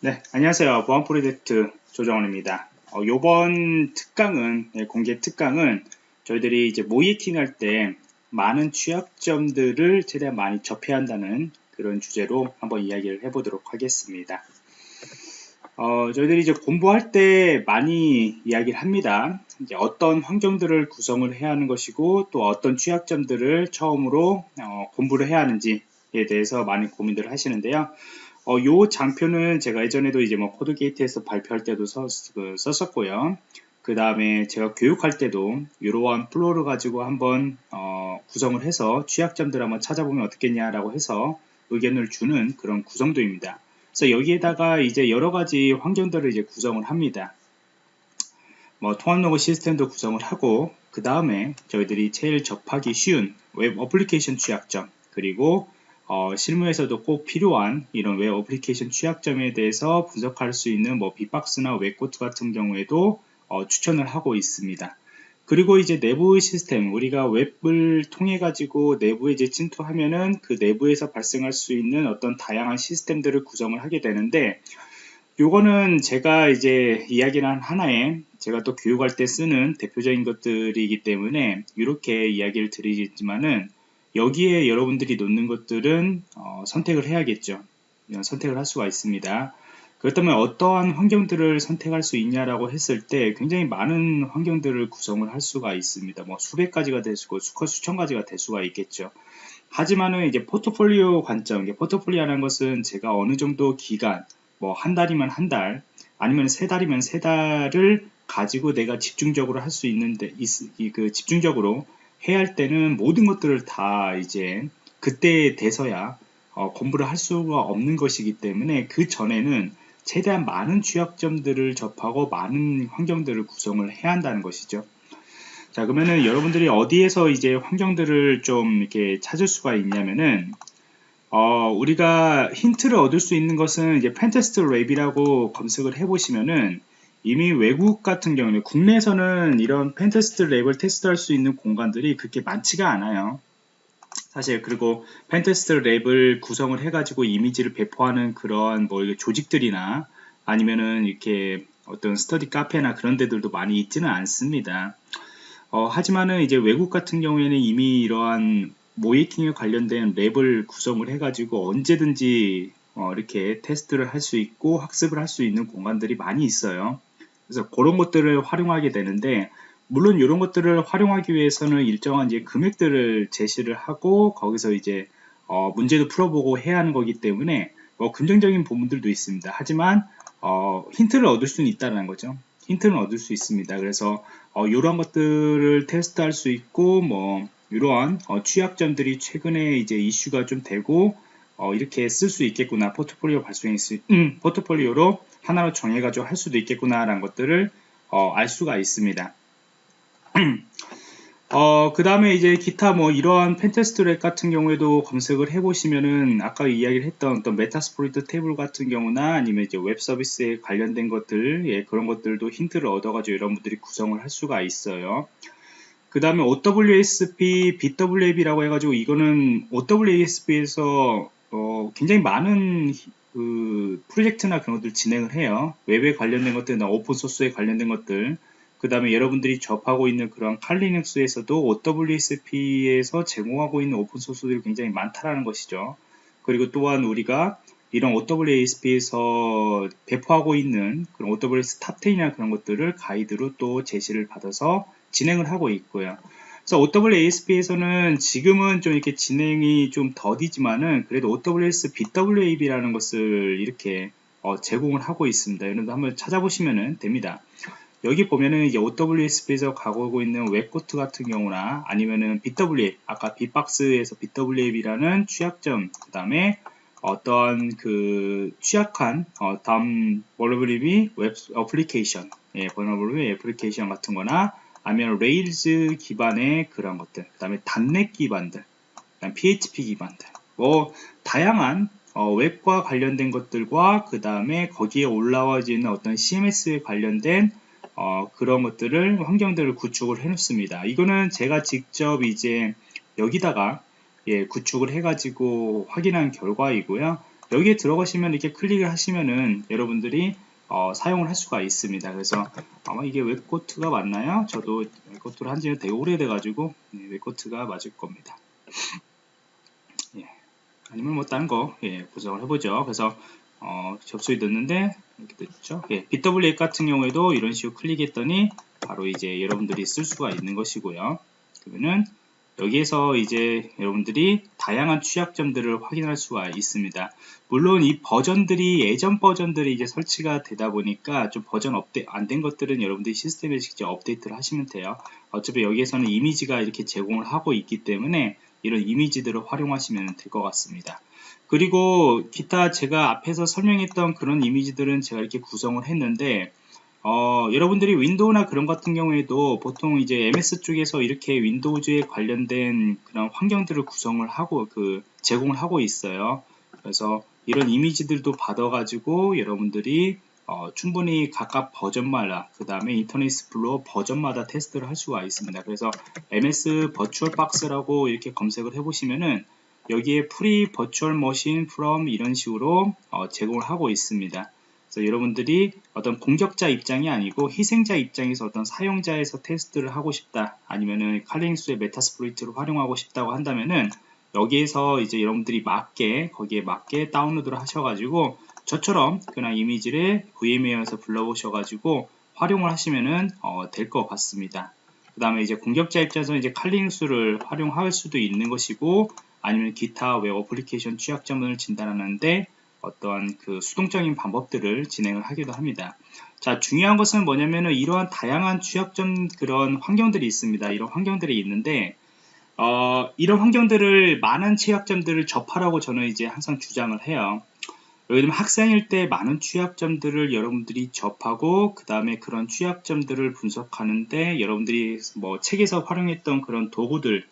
네, 안녕하세요. 보안 프로젝트 조정원입니다. 어, 이번 특강은, 예, 공개 특강은 저희들이 이제 모이킹 할때 많은 취약점들을 최대한 많이 접해야 한다는 그런 주제로 한번 이야기를 해보도록 하겠습니다. 어, 저희들이 이제 공부할 때 많이 이야기를 합니다. 이제 어떤 환경들을 구성을 해야 하는 것이고 또 어떤 취약점들을 처음으로 어, 공부를 해야 하는지에 대해서 많이 고민들을 하시는데요. 어, 요 장표는 제가 예전에도 이제 뭐 Codegate에서 발표할 때도 써, 그, 썼었고요. 그 다음에 제가 교육할 때도 이러한 flow를 가지고 한번 어, 구성을 해서 취약점들 한번 찾아보면 어떻겠냐라고 해서 의견을 주는 그런 구성도입니다. 그래서 여기에다가 이제 여러 가지 환경들을 이제 구성을 합니다. 뭐 통합 로그 시스템도 구성을 하고 그 다음에 저희들이 제일 접하기 쉬운 웹 어플리케이션 취약점 그리고 어, 실무에서도 꼭 필요한 이런 웹 어플리케이션 취약점에 대해서 분석할 수 있는 뭐 bee-box나 WebGoat 같은 경우에도 어, 추천을 하고 있습니다. 그리고 이제 내부 시스템 우리가 웹을 통해 가지고 내부에 이제 침투하면은 그 내부에서 발생할 수 있는 어떤 다양한 시스템들을 구성을 하게 되는데 요거는 제가 이제 이야기를 하나에 제가 또 교육할 때 쓰는 대표적인 것들이기 때문에 이렇게 이야기를 드리지만은 여기에 여러분들이 놓는 것들은 어, 선택을 해야겠죠. 선택을 할 수가 있습니다. 그렇다면 어떠한 환경들을 선택할 수 있냐라고 했을 때 굉장히 많은 환경들을 구성을 할 수가 있습니다. 뭐 수백 가지가 될 수고 수천 가지가 될 수가 있겠죠. 하지만은 이제 포트폴리오 관점, 포트폴리오라는 것은 제가 어느 정도 기간, 뭐 한 달이면 한 달, 아니면 세 달이면 세 달을 가지고 내가 집중적으로 할 수 있는데, 이, 그 집중적으로 해야 할 때는 모든 것들을 다 이제 그때 돼서야 어, 공부를 할 수가 없는 것이기 때문에 그 전에는 최대한 많은 취약점들을 접하고 많은 환경들을 구성을 해야 한다는 것이죠. 자 그러면은 여러분들이 어디에서 이제 환경들을 좀 이렇게 찾을 수가 있냐면은 어, 우리가 힌트를 얻을 수 있는 것은 이제 pentest lab이라고 검색을 해보시면은 이미 외국 같은 경우는 국내에서는 이런 pentest lab을 테스트할 수 있는 공간들이 그렇게 많지가 않아요. 사실 그리고 pentest lab을 구성을 해가지고 이미지를 배포하는 그런 뭐 조직들이나 아니면은 이렇게 어떤 스터디 카페나 그런 데들도 많이 있지는 않습니다. 어, 하지만은 이제 외국 같은 경우에는 이미 이러한 모의해킹에 관련된 lab을 구성을 해가지고 언제든지 어, 이렇게 테스트를 할 수 있고 학습을 할 수 있는 공간들이 많이 있어요. 그래서 그런 것들을 활용하게 되는데 물론 이런 것들을 활용하기 위해서는 일정한 이제 금액들을 제시를 하고 거기서 이제 어, 문제도 풀어보고 해야 하는 거기 때문에 뭐 긍정적인 부분들도 있습니다. 하지만 어, 힌트를 얻을 수는 있다는 거죠. 힌트는 얻을 수 있습니다. 그래서 어, 이러한 것들을 테스트할 수 있고 뭐 이러한 어, 취약점들이 최근에 이제 이슈가 좀 되고 어, 이렇게 쓸 수 있겠구나 포트폴리오 발송이 수, 음, 포트폴리오로 하나로 정해가지고 할 수도 있겠구나라는 것들을 어, 알 수가 있습니다. 어, 그 다음에 이제 기타 뭐 이러한 pentest lab 같은 경우에도 검색을 해보시면은 아까 이야기를 했던 어떤 Metasploitable 같은 경우나 아니면 이제 웹 서비스에 관련된 것들, 예, 그런 것들도 힌트를 얻어가지고 여러분들이 구성을 할 수가 있어요. 그 다음에 OWASP BWA라고 해가지고 이거는 OWASP에서 어, 굉장히 많은 그 프로젝트나 그런 것들 진행을 해요. 웹에 관련된 것들이나 오픈소스에 관련된 것들 그 다음에 여러분들이 접하고 있는 그런 칼리눅스에서도 OWSP에서 제공하고 있는 오픈소스들이 굉장히 많다라는 것이죠. 그리고 또한 우리가 이런 OWASP에서 배포하고 있는 그런 OWS 탑10이나 그런 것들을 가이드로 또 제시를 받아서 진행을 하고 있고요. 그래서 OWASP에서는 지금은 좀 이렇게 진행이 좀 더디지만은 그래도 OWASP BWA라는 것을 이렇게 어, 제공을 하고 있습니다. 여러분들 한번 찾아보시면 됩니다. 여기 보면은 이제 OWASP에서 가고 있는 WebGoat 같은 경우나 아니면은 bWAPP, 아까 bee-box에서 bWAPP이라는 취약점, 그 다음에 어떤 그 취약한 어, Damn Vulnerable Web Application, 예, Vulnerable Application 같은 거나 아니면 Rails 기반의 그런 것들, 그 다음에 .NET 기반들, 그다음 PHP 기반들, 뭐 다양한 어, 웹과 관련된 것들과 그 다음에 거기에 올라와지는 어떤 CMS에 관련된 어, 그런 것들을 환경들을 구축을 해 놓습니다. 이거는 제가 직접 이제 여기다가 예, 구축을 해 가지고 확인한 결과이고요. 여기에 들어가시면 이렇게 클릭을 하시면은 여러분들이 어, 사용을 할 수가 있습니다. 그래서 아마 이게 WebGoat가 맞나요? 저도 WebGoat를 한 지는 되게 오래돼 가지고 네, WebGoat가 맞을 겁니다. 예. 아니면 뭐 다른 거 예, 구성을 해보죠. 그래서 어, 접속이 됐는데 이렇게 됐죠. 예, BWA 같은 경우에도 이런 식으로 클릭했더니 바로 이제 여러분들이 쓸 수가 있는 것이고요. 그러면은 여기에서 이제 여러분들이 다양한 취약점들을 확인할 수가 있습니다. 물론 이 버전들이 예전 버전들이 이제 설치가 되다 보니까 좀 버전 업데이트 안된 것들은 여러분들이 시스템에 직접 업데이트를 하시면 돼요. 어차피 여기에서는 이미지가 이렇게 제공을 하고 있기 때문에 이런 이미지들을 활용하시면 될 것 같습니다. 그리고 기타 제가 앞에서 설명했던 그런 이미지들은 제가 이렇게 구성을 했는데 어, 여러분들이 윈도우나 그런 같은 경우에도 보통 이제 MS 쪽에서 이렇게 윈도우즈에 관련된 그런 환경들을 구성을 하고 그 제공을 하고 있어요. 그래서 이런 이미지들도 받아가지고 여러분들이 어, 충분히 각각 버전마다 그 다음에 Internet Explorer 버전마다 테스트를 할 수가 있습니다. 그래서 MS VirtualBox라고 이렇게 검색을 해보시면은 여기에 free virtual machine from 이런 식으로 어, 제공을 하고 있습니다. 그래서 여러분들이 어떤 공격자 입장이 아니고 희생자 입장에서 어떤 사용자에서 테스트를 하고 싶다 아니면은 칼링수의 메타스프로이트를 활용하고 싶다고 한다면은 여기에서 이제 여러분들이 맞게 거기에 맞게 다운로드를 하셔가지고 저처럼 그냥 이미지를 VMware에서 불러보셔가지고 활용을 하시면은 어, 될 것 같습니다. 그 다음에 이제 공격자 입장에서 이제 칼링수를 활용할 수도 있는 것이고 아니면 기타 웹 어플리케이션 취약점을 진단하는데 어떠한 그 수동적인 방법들을 진행을 하기도 합니다. 자, 중요한 것은 뭐냐면은 이러한 다양한 취약점 그런 환경들이 있습니다. 이런 환경들이 있는데, 어, 이런 환경들을 많은 취약점들을 접하라고 저는 이제 항상 주장을 해요. 들면 학생일 때 많은 취약점들을 여러분들이 접하고 그 다음에 그런 취약점들을 분석하는데 여러분들이 뭐 책에서 활용했던 그런 도구들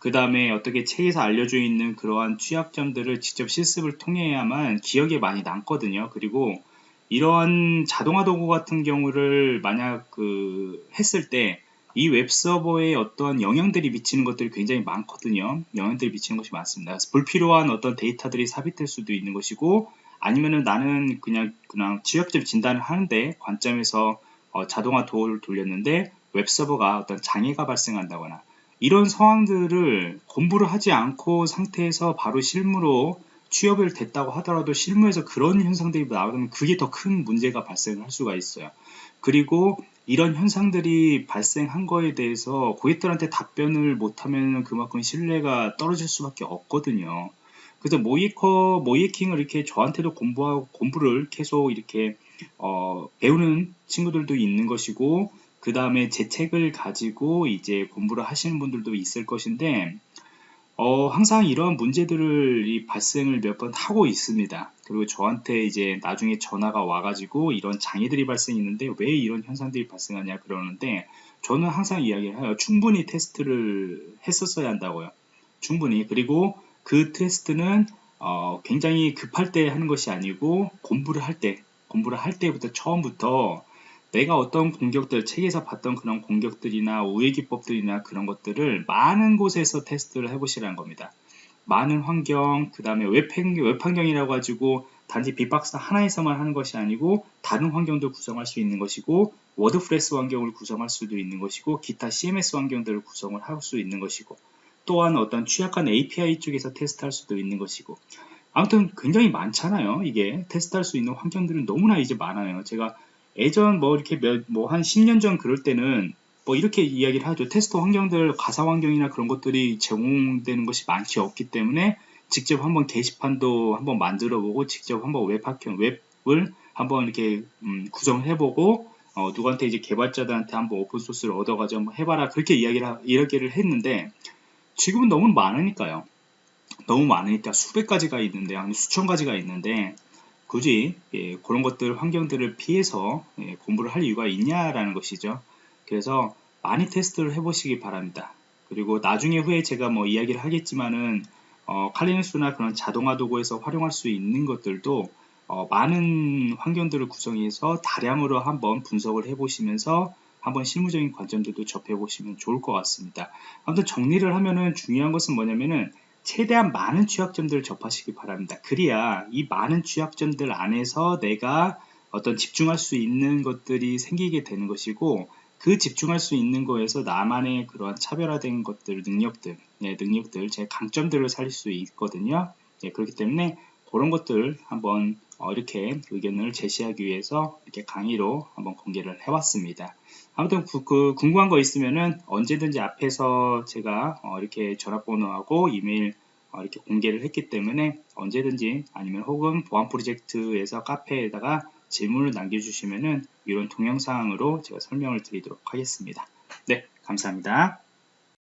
그 다음에 어떻게 책에서 알려져 있는 그러한 취약점들을 직접 실습을 통해야만 기억에 많이 남거든요. 그리고 이러한 자동화 도구 같은 경우를 만약 그 했을 때 이 웹서버에 어떤 영향들이 미치는 것들이 굉장히 많거든요. 영향들이 미치는 것이 많습니다. 불필요한 어떤 데이터들이 삽입될 수도 있는 것이고 아니면은 나는 그냥 그냥 취약점 진단을 하는데 관점에서 어 자동화 도구를 돌렸는데 웹서버가 어떤 장애가 발생한다거나 이런 상황들을 공부를 하지 않고 상태에서 바로 실무로 취업을 됐다고 하더라도 실무에서 그런 현상들이 나오면 그게 더 큰 문제가 발생할 수가 있어요. 그리고 이런 현상들이 발생한 거에 대해서 고객들한테 답변을 못하면 그만큼 신뢰가 떨어질 수밖에 없거든요. 그래서 모이커, 모이킹을 이렇게 저한테도 공부하고 공부를 계속 이렇게 어, 배우는 친구들도 있는 것이고 그 다음에 제 책을 가지고 이제 공부를 하시는 분들도 있을 것인데 어, 항상 이러한 문제들을 발생을 몇 번 하고 있습니다. 그리고 저한테 이제 나중에 전화가 와가지고 이런 장애들이 발생했는데 왜 이런 현상들이 발생하냐 그러는데 저는 항상 이야기를 해요. 충분히 테스트를 했었어야 한다고요. 충분히. 그리고 그 테스트는 어, 굉장히 급할 때 하는 것이 아니고 공부를 할 때, 공부를 할 때부터 처음부터 내가 어떤 공격들, 책에서 봤던 그런 공격들이나 우회 기법들이나 그런 것들을 많은 곳에서 테스트를 해보시라는 겁니다. 많은 환경, 그 다음에 웹, 웹 환경이라고 해가지고 단지 bee-box 하나에서만 하는 것이 아니고 다른 환경도 구성할 수 있는 것이고 WordPress 환경을 구성할 수도 있는 것이고 기타 CMS 환경들을 구성을 할 수 있는 것이고 또한 어떤 취약한 API 쪽에서 테스트할 수도 있는 것이고 아무튼 굉장히 많잖아요. 이게 테스트할 수 있는 환경들은 너무나 이제 많아요. 제가 예전 뭐 이렇게 뭐 한 10년 전 그럴 때는 뭐 이렇게 이야기를 하죠. 테스트 환경들, 가상 환경이나 그런 것들이 제공되는 것이 많지 없기 때문에 직접 한번 게시판도 한번 만들어 보고 직접 한번 웹 환경, 웹을 한번 이렇게 음, 구성을 해보고 어, 누구한테 이제 개발자들한테 한번 오픈 소스를 얻어 가지고 한번 해 봐라 그렇게 이야기를 이야기를 했는데 지금은 너무 많으니까요. 너무 많으니까 수백 가지가 있는데 한 수천 가지가 있는데 굳이 예, 그런 것들 환경들을 피해서 예, 공부를 할 이유가 있냐라는 것이죠. 그래서 많이 테스트를 해보시기 바랍니다. 그리고 나중에 후에 제가 뭐 이야기를 하겠지만은 어, 칼리누스나 그런 자동화 도구에서 활용할 수 있는 것들도 어, 많은 환경들을 구성해서 다량으로 한번 분석을 해보시면서 한번 실무적인 관점들도 접해보시면 좋을 것 같습니다. 아무튼 정리를 하면은 중요한 것은 뭐냐면은 최대한 많은 취약점들을 접하시기 바랍니다. 그래야 이 많은 취약점들 안에서 내가 어떤 집중할 수 있는 것들이 생기게 되는 것이고 그 집중할 수 있는 거에서 나만의 그러한 차별화된 것들, 능력들, 네, 능력들, 제 강점들을 살릴 수 있거든요. 네, 그렇기 때문에 그런 것들 한번 어, 이렇게 의견을 제시하기 위해서 이렇게 강의로 한번 공개를 해왔습니다. 아무튼 그, 그 궁금한 거 있으면은 언제든지 앞에서 제가 어, 이렇게 전화번호하고 이메일 어, 이렇게 공개를 했기 때문에 언제든지 아니면 혹은 보안 프로젝트에서 카페에다가 질문을 남겨주시면은 이런 동영상으로 제가 설명을 드리도록 하겠습니다. 네, 감사합니다.